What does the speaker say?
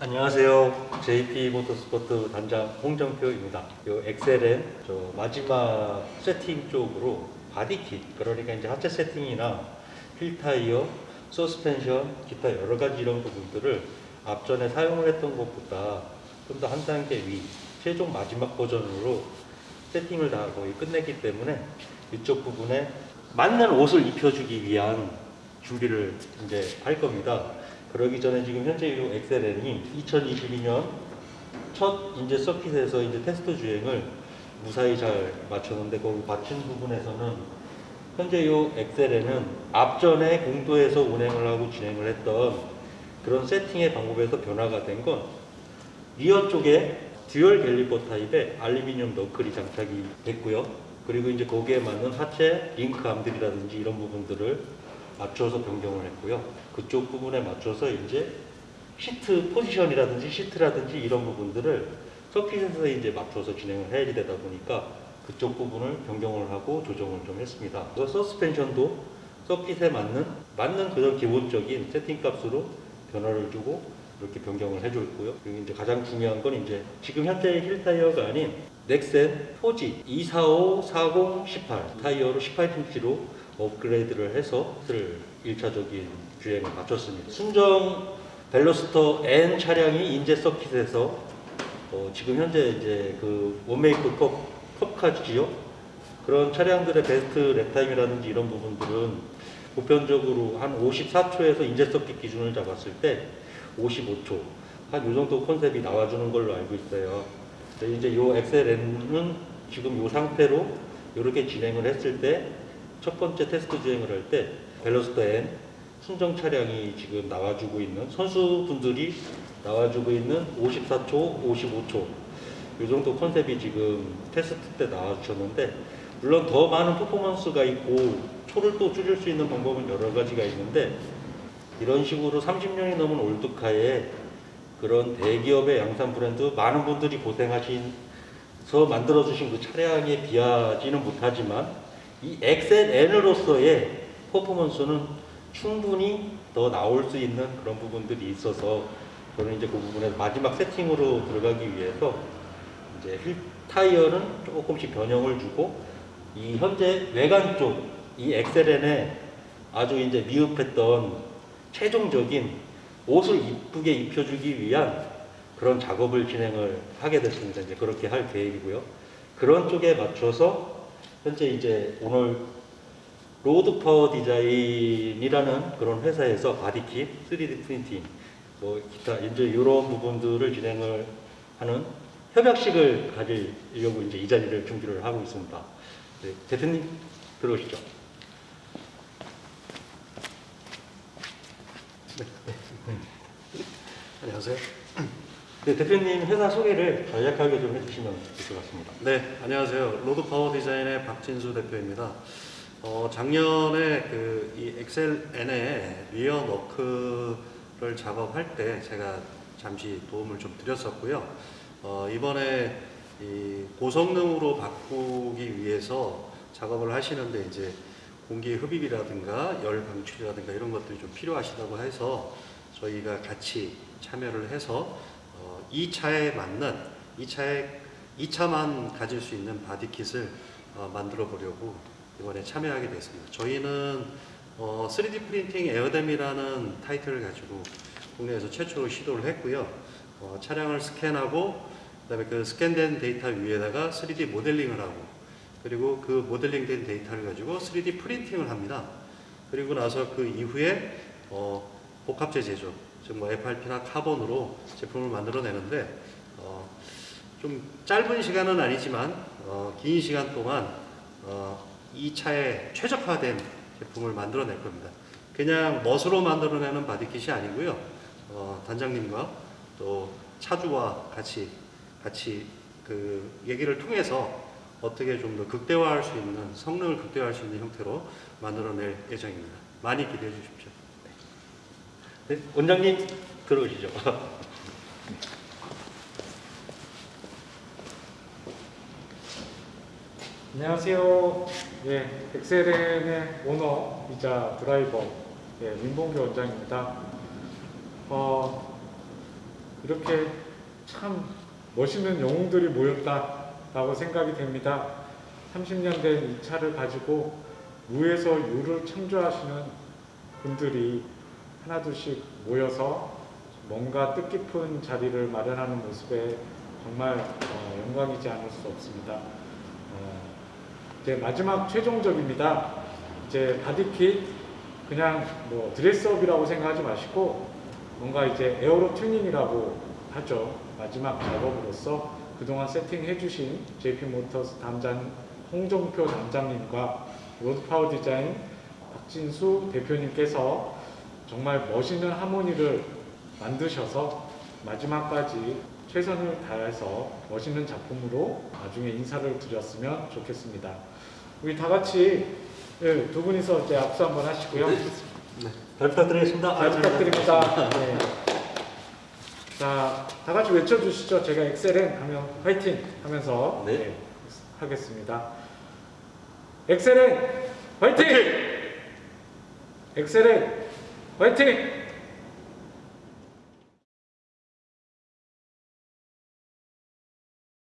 안녕하세요. JP 모터스포트 단장 홍정표입니다. 요 엑셀엔 저 마지막 세팅 쪽으로 body kit, 그러니까 이제 하체 세팅이나 휠 타이어, 서스펜션, 기타 여러 가지 이런 부분들을 앞전에 사용을 했던 것보다 좀 더 한 단계 위, 최종 마지막 버전으로 세팅을 다 거의 끝냈기 때문에 이쪽 부분에 맞는 옷을 입혀주기 위한 준비를 이제 할 겁니다. 그러기 전에 지금 현재 이 엑셀엔이 2022년 첫 이제 서킷에서 이제 테스트 주행을 무사히 잘 마쳤는데 거기 마친 부분에서는 현재 이 엑셀에는 앞전에 공도에서 운행을 하고 진행을 했던 그런 세팅의 방법에서 변화가 된 건 rear 쪽에 dual caliper 타입의 알루미늄 knuckle이 장착이 됐고요. 그리고 이제 거기에 맞는 하체 링크 arm들이라든지 이런 부분들을 맞춰서 변경을 했고요. 그쪽 부분에 맞춰서 이제 시트 포지션이라든지 시트라든지 이런 부분들을 서킷에서 이제 맞춰서 진행을 해야 되다 보니까 그쪽 부분을 변경을 하고 조정을 좀 했습니다. 그 서스펜션도 서킷에 맞는 맞는 그런 기본적인 세팅 값으로 변화를 주고 이렇게 변경을 해줬고요. 그리고 이제 가장 중요한 건 이제 지금 현재 휠 타이어가 아닌 넥센 포지 245, 40, 18 타이어로 18인치로 업그레이드를 해서 를 1차적인 주행을 마쳤습니다. 순정 벨로스터 N 차량이 인제 서킷에서 어, 지금 현재 이제 그 one make cup, cup car지요. 그런 차량들의 best lap time이라든지 이런 부분들은 보편적으로 한 54초에서 인제 서킷 기준을 잡았을 때 55초 한요 정도 컨셉이 나와주는 걸로 알고 있어요. 이제 요 엑셀N은 지금 요 상태로 이렇게 진행을 했을 때 첫 번째 테스트 주행을 할 때 벨로스터 N 순정 차량이 지금 나와주고 있는 선수분들이 나와주고 있는 54초, 55초. 이 정도 컨셉이 지금 테스트 때 나와주셨는데 물론 더 많은 퍼포먼스가 있고 초를 또 줄일 수 있는 방법은 여러 가지가 있는데 이런 식으로 30년이 넘은 올드카에 그런 대기업의 양산 브랜드 많은 분들이 고생하신 서 만들어주신 그 차량에 비하지는 못하지만 이 엑셀 N으로서의 퍼포먼스는 충분히 더 나올 수 있는 그런 부분들이 있어서 저는 이제 그 부분에 마지막 세팅으로 들어가기 위해서 이제 휠 타이어는 조금씩 변형을 주고 이 현재 외관 쪽 이 엑셀엔에 아주 이제 미흡했던 최종적인 옷을 이쁘게 입혀주기 위한 그런 작업을 진행을 하게 됐습니다. 이제 그렇게 할 계획이고요. 그런 쪽에 맞춰서 현재 이제 오늘 로드 파워 디자인이라는 그런 회사에서 body kit, 3D 프린팅, 뭐 기타 이제 이런 부분들을 진행을 하는 협약식을 가지려고 이제 이 자리를 준비를 하고 있습니다. 네, 대표님 들어오시죠. 네, 네. 안녕하세요. 네, 대표님 회사 소개를 간략하게 좀 해주시면 될것 같습니다. 네, 안녕하세요. 로드 파워 디자인의 박진수 대표입니다. 어, 작년에 그 이 엑셀 N의 rear knuckle을 작업할 때 제가 잠시 도움을 좀 드렸었고요. 어, 이번에 이 고성능으로 바꾸기 위해서 작업을 하시는데 이제 공기 흡입이라든가 열 방출이라든가 이런 것들이 좀 필요하시다고 해서 저희가 같이 참여를 해서 어, 이 차에 맞는 이 차에 이 차만 가질 수 있는 body kit을 어, 만들어 보려고 이번에 참여하게 됐습니다. 저희는 어, 3D 프린팅 air dam이라는 타이틀을 가지고 국내에서 최초로 시도를 했고요. 어, 차량을 스캔하고 그다음에 그 스캔된 데이터 위에다가 3D 모델링을 하고 그리고 그 모델링된 데이터를 가지고 3D 프린팅을 합니다. 그리고 나서 그 이후에 어, 복합재 제조, 즉뭐 FRP나 카본으로 제품을 만들어내는데 어, 좀 짧은 시간은 아니지만 어, 긴 시간 동안 어, 이 차에 최적화된 제품을 만들어낼 겁니다. 그냥 멋으로 만들어내는 body kit이 아니고요. 어, 단장님과 또 차주와 같이 같이 그 얘기를 통해서 어떻게 좀 더 극대화할 수 있는 성능을 극대화할 수 있는 형태로 만들어낼 예정입니다. 많이 기대해 주십시오. 네, 원장님 들어오시죠. 안녕하세요. 예, 엑셀엔의 오너이자 드라이버 예, 민봉규 원장입니다. 어, 이렇게 참 멋있는 영웅들이 모였다라고 생각이 됩니다. 30년 된 이 차를 가지고 무에서 유를 창조하시는 분들이 하나둘씩 모여서 뭔가 뜻깊은 자리를 마련하는 모습에 정말 어, 영광이지 않을 수 없습니다. 어, 이제 마지막 최종적입니다. 이제 body kit 그냥 뭐 dress up이라고 생각하지 마시고 뭔가 이제 aero 튜닝이라고 하죠. 마지막 작업으로서 그동안 세팅해 주신 JP 모터스 단장 홍종표 단장님과 로드파워 디자인 박진수 대표님께서 정말 멋있는 하모니를 만드셔서 마지막까지 최선을 다해서 멋있는 작품으로 나중에 인사를 드렸으면 좋겠습니다. 우리 다 같이 예, 두 분이서 이제 악수 한번 하시고요. 잘 부탁드리겠습니다. 잘 부탁드립니다. 네. 자, 다 같이 외쳐주시죠. 제가 엑셀엔 하면 화이팅 하면서 네. 네, 하겠습니다. 엑셀엔 화이팅! 엑셀엔 화이팅!